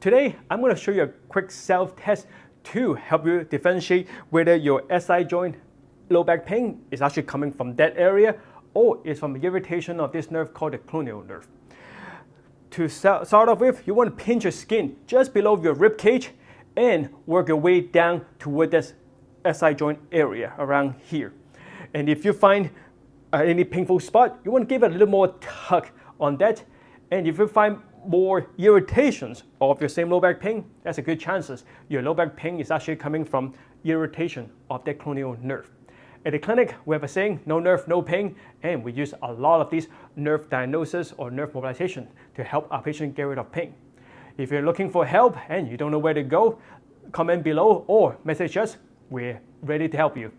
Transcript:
Today, I'm going to show you a quick self-test to help you differentiate whether your SI joint low back pain is actually coming from that area or is from the irritation of this nerve called the cluneal nerve. To start off with, you want to pinch your skin just below your rib cage and work your way down toward this SI joint area around here. And if you find uh, any painful spot, you want to give it a little more tug on that. And if you find more irritations of your same low back pain, that's a good chances your low back pain is actually coming from irritation of the cluneal nerve. At the clinic, we have a saying, no nerve, no pain, and we use a lot of these nerve diagnosis or nerve mobilization to help our patient get rid of pain. If you're looking for help and you don't know where to go, comment below or message us. We're ready to help you.